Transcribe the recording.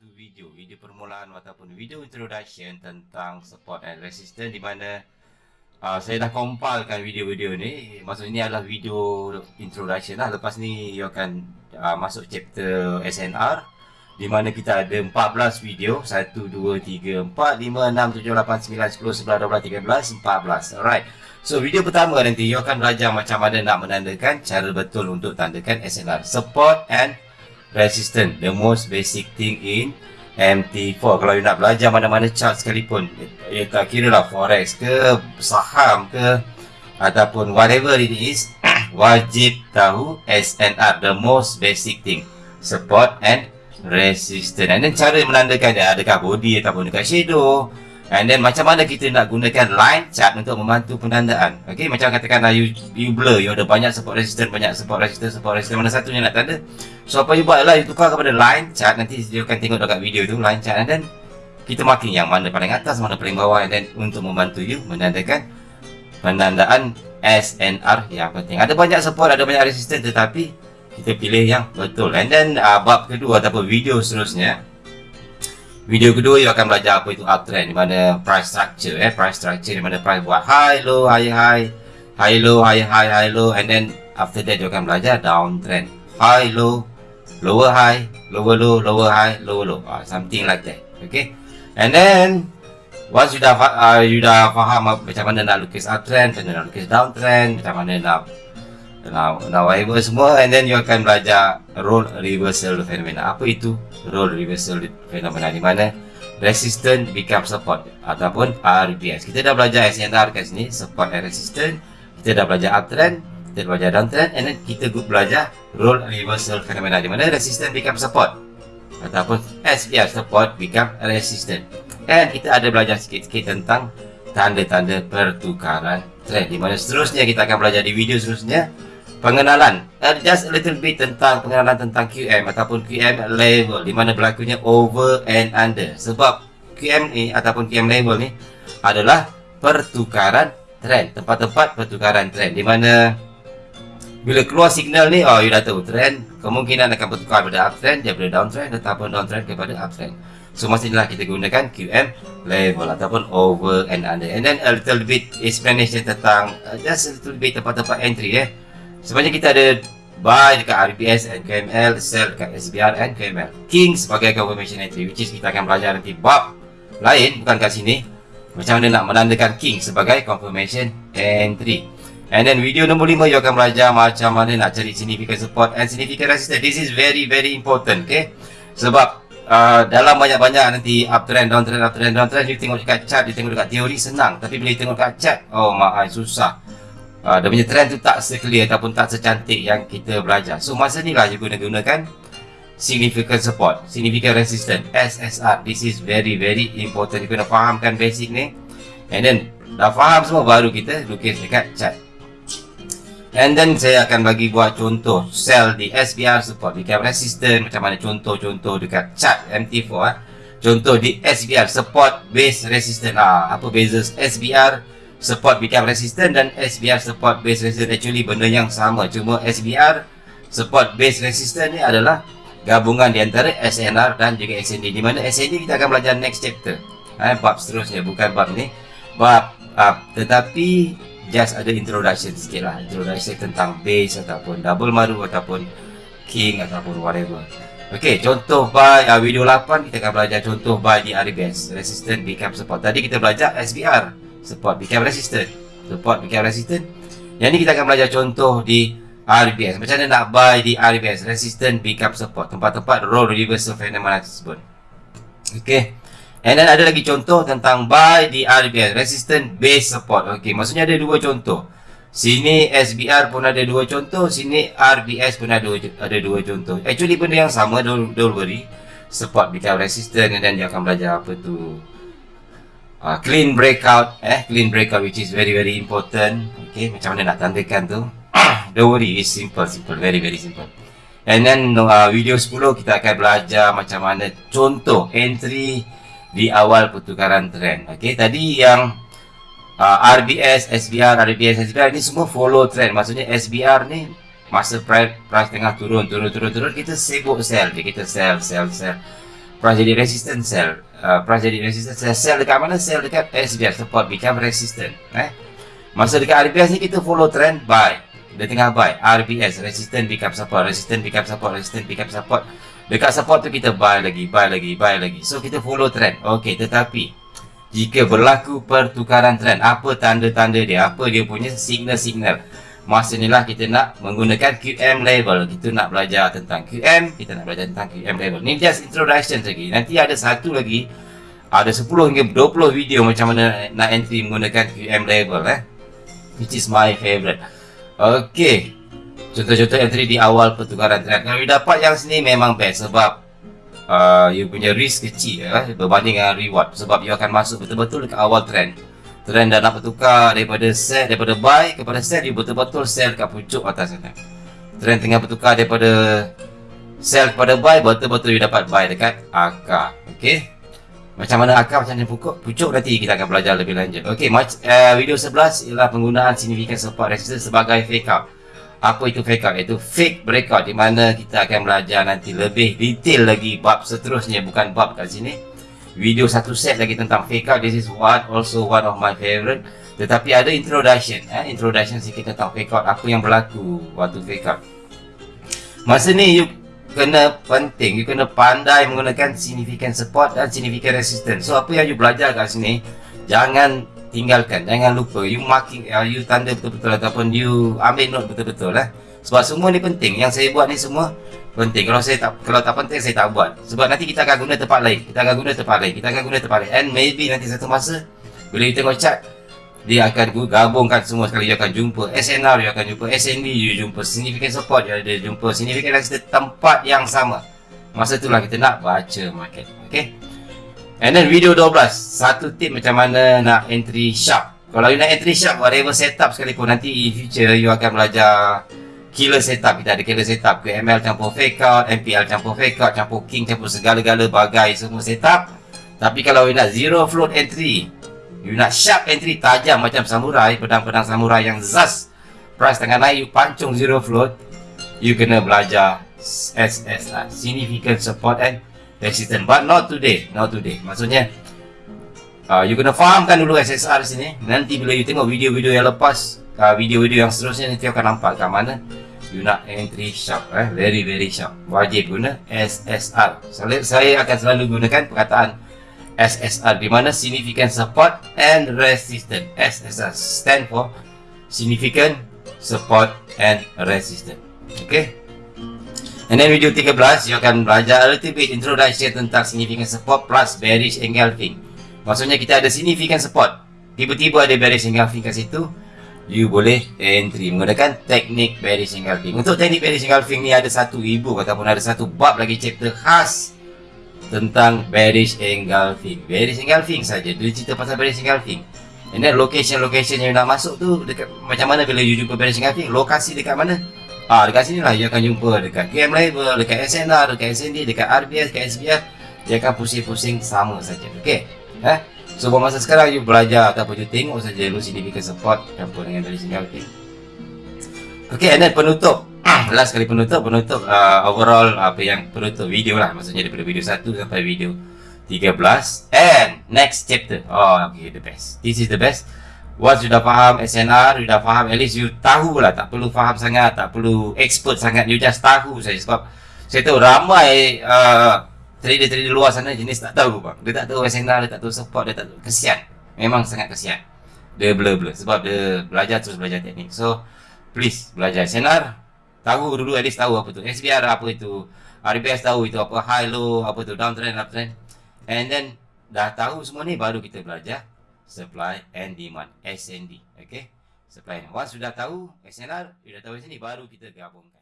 satu video, video permulaan ataupun video introduction tentang support and resistance di mana uh, saya dah compilkan video-video ni. Maksudnya ini adalah video introduction lah. Lepas ni you akan uh, masuk chapter SNR di mana kita ada 14 video 1 2 3 4 5 6 7 8 9 10 11 12 13 14 alright so video pertama nanti you akan belajar macam mana nak menandakan cara betul untuk tandakan SNR support and resistance the most basic thing in MT4 kalau you nak belajar mana-mana chart sekalipun ya tak kira lah forex ke saham ke ataupun whatever it is wajib tahu SNR the most basic thing. Support and resistant and then cara menandakan dia adakah body ataupun dekat shadow and then macam mana kita nak gunakan line chart untuk membantu penandaan? Ok macam katakanlah you, you blur. You ada banyak support resistant banyak support resistant support resistant mana satunya nak tanda so apa you buat adalah you tukar kepada line chart. Nanti you akan tengok dekat video tu line chart. And then kita marking yang mana paling atas mana paling bawah. And then untuk membantu you menandakan penandaan SNR yang penting. Ada banyak support ada banyak resistant tetapi kita pilih yang betul. And then uh, bab kedua ataupun video seterusnya video kedua you akan belajar apa itu uptrend di mana price structure eh price structure di mana price buat high low high high high low high high high low and then after that you akan belajar downtrend. High low lower high lower low lower high lower low. Uh, something like that okay? And then once you dah uh, you dah faham macam mana nak lukis uptrend macam mana nak lukis downtrend macam mana nak now whatever semua and then you akan belajar role reversal phenomena. Apa itu role reversal phenomena? Di mana resistant become support ataupun RBS kita dah belajar SNR kat sini support and resistant. Kita dah belajar uptrend kita dah belajar downtrend and then kita belajar role reversal phenomena. Di mana resistant become support ataupun SPR support become resistant. And kita ada belajar sikit-sikit tentang tanda-tanda pertukaran trend. Di mana seterusnya kita akan belajar di video seterusnya pengenalan. Uh, just a little bit tentang pengenalan tentang QM ataupun QM level di mana berlakunya over and under. Sebab QM ni ataupun QM level ni adalah pertukaran trend tempat-tempat pertukaran trend di mana bila keluar signal ni oh you dah tahu trend kemungkinan akan bertukar pada uptrend daripada downtrend ataupun downtrend kepada uptrend. So inilah kita gunakan QM level ataupun over and under. And then a little bit explanation tentang uh, just a little bit tempat-tempat entry eh Sebenarnya kita ada buy dekat RBS and KML, sell dekat SBR and KML. King sebagai confirmation entry which is kita akan belajar nanti bab lain bukan kat sini. Macam mana nak menandakan King sebagai confirmation entry. And then video nombor 5 you akan belajar macam mana nak cari significant support and significant resistance. This is very very important, okay? Sebab uh, dalam banyak-banyak nanti uptrend, downtrend, uptrend, downtrend, you tengok dekat chart, you tengok dekat teori senang. Tapi bila you tengok dekat chart, oh my, susah uh, dia punya trend tu tak seclear ataupun tak secantik yang kita belajar. So masa ni lah you guna gunakan significant support, significant resistance, SSR. This is very very important. You kena fahamkan basic ni. And then dah faham semua baru kita lukis dekat chart. And then saya akan bagi buat contoh sell di SBR support, di cap resistance macam mana contoh-contoh dekat chart MT4 eh. Contoh di SBR support base resistance. Ah, apa beza SBR support become resistant dan SBR support base resistant. Actually benda yang sama. Cuma SBR support base resistant ni adalah gabungan di antara SNR dan juga SND di mana SND kita akan belajar next chapter. Eh, bab seterusnya bukan bab ni. Bab uh, tetapi just ada introduction sikit lah. Introduction tentang base ataupun double maru ataupun king ataupun whatever. Ok, contoh by uh, video 8 kita akan belajar contoh by di RBS resistant become support. Tadi kita belajar SBR support become resistant. Support become resistant. Yang ni kita akan belajar contoh di RBS macam mana nak buy di RBS resistant become support. Tempat-tempat role reversal phenomena tersebut ok and then ada lagi contoh tentang buy di RBS resistant base support. Ok maksudnya ada dua contoh. Sini SBR pun ada dua contoh sini RBS pun ada dua, ada dua contoh. Actually benda yang sama don't, don't worry. Support become resistant then dia akan belajar apa tu uh, clean breakout eh clean breakout which is very very important. Okay macam mana nak tandakan tu? Don't worry it's simple simple very very simple. And then uh, video 10 kita akan belajar macam mana contoh entry di awal pertukaran trend. Okay tadi yang uh, RBS SBR RBS SBR ini semua follow trend. Maksudnya SBR ni masa price, price tengah turun turun turun turun kita sibuk sell. Kita sell sell sell. Price jadi resistant sell uh, price jadi resistant sell sell dekat mana? Sell dekat SBR support become resistant eh? Masa dekat RBS ni kita follow trend buy. Dia tengah buy. RBS resistant become support resistant become support resistant become support. Dekat support tu kita buy lagi buy lagi buy lagi. So kita follow trend. Okey tetapi jika berlaku pertukaran trend apa tanda-tanda dia? Apa dia punya signal-signal masa inilah kita nak menggunakan QM level kita nak belajar tentang QM kita nak belajar tentang QM level ni just introduction lagi. Nanti ada satu lagi ada 10 hingga 20 video macam mana nak entry menggunakan QM level eh. Which is my favorite. Ok contoh-contoh entry di awal pertukaran trend kalau dapat yang sini memang best sebab uh, you punya risk kecil eh, berbanding dengan reward. Sebab you akan masuk betul-betul ke awal trend trend dah nak bertukar daripada sell daripada buy kepada sell you betul-betul sell kat pucuk atas sana. Trend tengah bertukar daripada sell kepada buy betul-betul you dapat buy dekat akar ok macam mana akar macam mana pucuk pucuk nanti kita akan belajar lebih lanjut. Ok uh, video 11 ialah penggunaan significant support resistance sebagai fake out. Apa itu fake out? Iaitu fake breakout di mana kita akan belajar nanti lebih detail lagi bab seterusnya bukan bab kat sini video satu set lagi tentang fake out. This is one also one of my favorite. Tetapi ada introduction eh? introduction sikit tentang fake out. Apa yang berlaku waktu fake out. Masa ni you kena penting you kena pandai menggunakan significant support dan significant resistance. So apa yang you belajar kat sini jangan tinggalkan jangan lupa. You marking uh, you tanda betul-betul ataupun you ambil note betul-betul lah sebab semua ni penting. Yang saya buat ni semua penting. Kalau saya tak kalau tak penting saya tak buat. Sebab nanti kita akan guna tempat lain. Kita akan guna tempat lain. Kita akan guna tempat lain. And maybe nanti satu masa bila you tengok chart dia akan gabungkan semua sekali. You akan jumpa SNR you akan jumpa SND you jumpa significant support you ada jumpa significant resistance tempat yang sama. Masa itulah kita nak baca market. Okay? And then video 12 Satu tip macam mana nak entry sharp. Kalau you nak entry sharp Whatever setup sekalipun Nanti in future You akan belajar Killer setup Kita ada killer setup QML campur fake out MPL campur fake out Campur king Campur segala-gala bagai Semua setup. Tapi kalau you nak zero float entry You nak sharp entry Tajam macam samurai Pedang-pedang samurai yang zas Price tengah naik You pancung zero float You kena belajar SSR Significant support and resistant but not today not today. Maksudnya uh, you kena fahamkan dulu SSR sini. Nanti bila you tengok video-video yang lepas uh, video-video yang seterusnya nanti akan nampak kat mana you nak entry sharp eh very very sharp wajib guna SSR saya, saya akan selalu gunakan perkataan SSR di mana significant support and resistance SSR stand for significant support and resistance okay And then video 13, you akan belajar a little bit introduction tentang significant support plus bearish engulfing. Maksudnya kita ada significant support. Tiba-tiba ada bearish engulfing kat situ. You boleh entry menggunakan teknik bearish engulfing. Untuk teknik bearish engulfing ni ada satu ibu ataupun ada satu bab lagi chapter khas tentang bearish engulfing. Bearish engulfing saja. Dia cerita pasal bearish engulfing. And then location-location yang nak masuk tu dekat macam mana bila you jumpa bearish engulfing? Lokasi dekat mana? Ah, dekat sini lah you akan jumpa dekat KM Level, dekat SNR, dekat SND, dekat RBS, dekat SBR Dia akan pusing-pusing sama saja, okay? Eh? So, buat masa sekarang you belajar ataupun you tengok saja lu significant support campur dengan dari sini, okay? Okay, and then penutup. Last kali penutup, penutup uh, overall apa yang penutup video lah. Maksudnya daripada video 1 sampai video 13 And next chapter. Oh, okay, the best. This is the best. Once you dah faham SNR, you dah faham, at least you tahu lah Tak perlu faham sangat, tak perlu expert sangat. You just tahu saja sebab Saya tahu ramai uh, trader-trader luar sana jenis tak tahu bang. Dia tak tahu SNR, dia tak tahu support, dia tak tahu. Kesian, memang sangat kesian. Dia blur-blur, sebab dia belajar terus belajar teknik. So, please belajar SNR Tahu dulu at least tahu apa tu SBR apa itu RBS tahu itu apa high low, apa tu downtrend, uptrend. And then dah tahu semua ni baru kita belajar supply and demand SND okay? Supply once sudah tahu SNR sudah tahu sini baru kita gabungkan